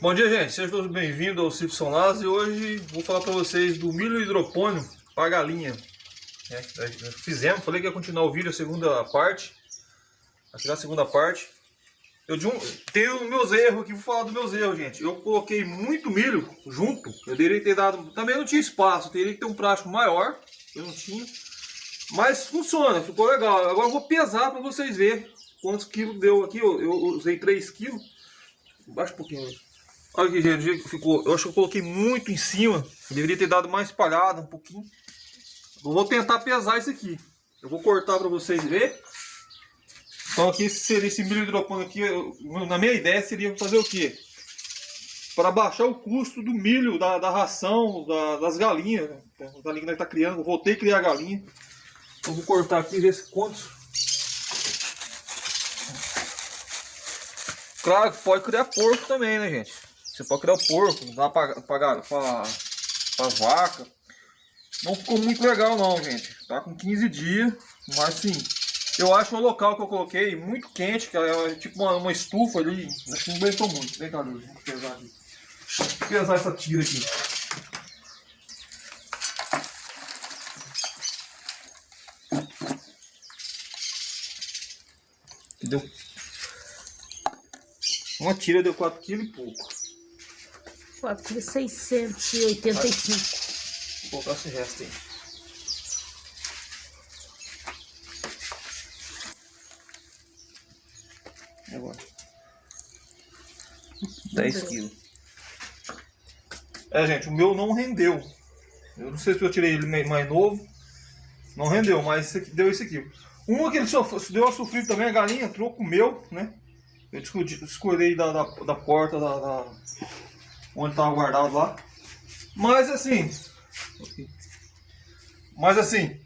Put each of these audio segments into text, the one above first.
Bom dia, gente. Sejam todos bem-vindos ao Cifson Las e hoje vou falar para vocês do milho hidropônico para galinha. É, fizemos, falei que ia continuar o vídeo, a segunda parte. Aqui na segunda parte. Eu de um, tenho meus erros aqui, vou falar dos meus erros, gente. Eu coloquei muito milho junto. Eu deveria ter dado. Também não tinha espaço, teria que ter um plástico maior. Eu não tinha. Mas funciona, ficou legal. Agora eu vou pesar para vocês verem quantos quilos deu aqui. Eu, eu usei 3 quilos. Baixa um pouquinho. Olha aqui, gente, ficou. Eu acho que eu coloquei muito em cima. Deveria ter dado mais espalhado um pouquinho. Eu vou tentar pesar isso aqui. Eu vou cortar para vocês verem. Então aqui seria esse milho hidropônico aqui, eu, na minha ideia seria fazer o quê? Para baixar o custo do milho, da, da ração, da, das galinhas. Né? A galinha que está criando, eu voltei a criar a galinha. Então vou cortar aqui e ver quantos. Claro que pode criar porco também, né gente? Você pode criar o porco, dá pra, pra, pra, vaca. Não ficou muito legal não, gente. Tá com 15 dias, mas sim. Eu acho o local que eu coloquei muito quente, que é tipo uma, uma estufa ali. Acho que não aguentou muito. Vem cá, Luz, vamos pesar aqui. Vou pesar essa tira aqui. Uma tira deu 4 kg e pouco. 4,685. Vou colocar esse resto aí. Agora. 10 quilos. É, gente, o meu não rendeu. Eu não sei se eu tirei ele mais novo. Não rendeu, mas deu esse aqui. Uma que ele só deu a sofrer também, a galinha entrou com o meu, né? Eu escolhi da, da, da porta da, da onde estava guardado lá. Mas assim, mas assim,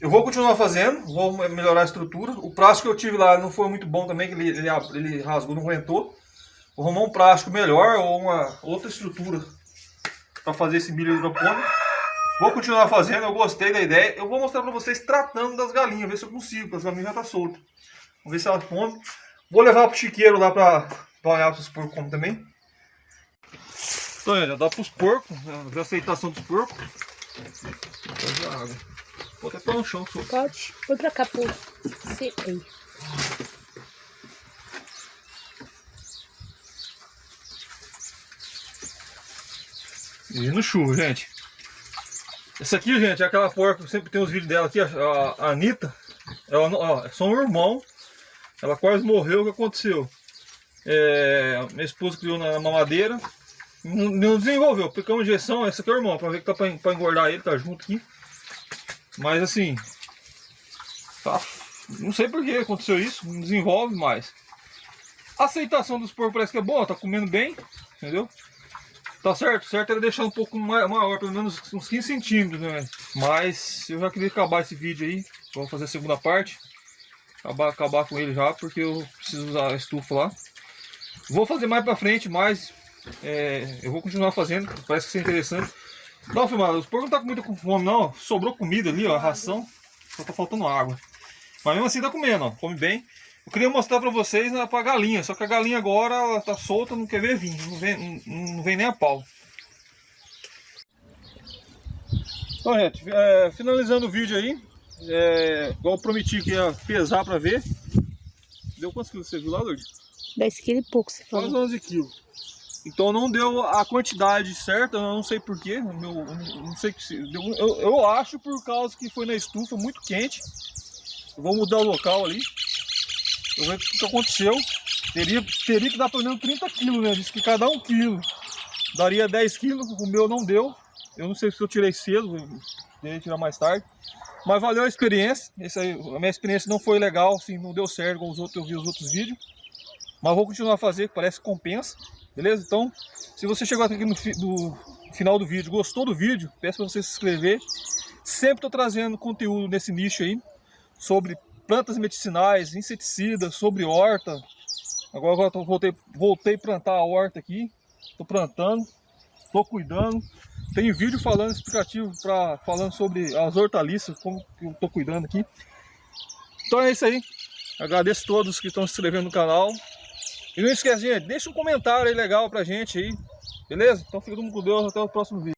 eu vou continuar fazendo, vou melhorar a estrutura. O plástico que eu tive lá não foi muito bom também, que ele, ele, ele rasgou, não aguentou. Vou arrumar um plástico melhor ou uma outra estrutura para fazer esse milho hidropônico. Vou continuar fazendo, eu gostei da ideia. Eu vou mostrar para vocês tratando das galinhas, ver se eu consigo, porque as galinhas já estão tá soltas. Vamos ver se elas comem. Vou levar pro chiqueiro lá para olhar para os porcos também. Então, já dá para os porcos, né? a aceitação dos porcos. água. Vou até pôr no chão. Só. Pode. Põe pra cá, pô. Aí. E no chuva, gente. Essa aqui, gente, é aquela porca, sempre tem os vídeos dela aqui, a, a Anitta. Ela, ó, é só um irmão. Ela quase morreu, o que aconteceu? É, minha esposa criou na mamadeira, não, desenvolveu, porque é uma injeção, essa aqui é o irmão, pra ver que tá pra, pra engordar ele, tá junto aqui. Mas assim, tá, não sei por que aconteceu isso, não desenvolve mais. A aceitação dos porcos parece que é boa, tá comendo bem, entendeu? Tá certo, certo era deixar um pouco maior, pelo menos uns 15 centímetros, né? Mas eu já queria acabar esse vídeo aí, vamos fazer a segunda parte. Acabar, acabar com ele já, porque eu preciso usar a estufa lá. Vou fazer mais pra frente, mais é, eu vou continuar fazendo, parece que é interessante. Dá uma filmada, os porcos não tá com muita fome não, sobrou comida ali, ó, a ração, só tá faltando água. Mas mesmo assim tá comendo, ó, come bem. Eu queria mostrar pra vocês né, pra galinha, só que a galinha agora ela tá solta, não quer ver vir, não vem, não, não vem nem a pau. Então, gente, é, finalizando o vídeo aí, é, igual eu prometi que ia pesar pra ver. Deu quantos quilos você viu lá, Lourdes? 10 quilos e pouco, você falou. Quase 11 quilos. Então não deu a quantidade certa, eu não sei porquê, meu, não sei eu, eu acho por causa que foi na estufa muito quente. Eu vou mudar o local ali. Eu ver o que aconteceu. Teria, teria que dar pelo menos 30 quilos, né? Diz que cada um quilo daria 10 quilos, o meu não deu. Eu não sei se eu tirei cedo, deveria tirar mais tarde. Mas valeu a experiência. Essa a minha experiência não foi legal, assim, não deu certo com os outros, eu vi os outros vídeos. Mas vou continuar a fazer, parece que compensa. Beleza? Então, se você chegou aqui no, no final do vídeo, gostou do vídeo, peço para você se inscrever. Sempre estou trazendo conteúdo nesse nicho aí, sobre plantas medicinais, inseticidas, sobre horta. Agora, agora voltei, voltei plantar a horta aqui, estou plantando, estou cuidando. Tem vídeo falando explicativo, pra, falando sobre as hortaliças, como eu estou cuidando aqui. Então é isso aí. Agradeço a todos que estão se inscrevendo no canal. E não esquece, gente, deixa um comentário aí legal pra gente aí. Beleza? Então fica todo mundo com Deus, até o próximo vídeo.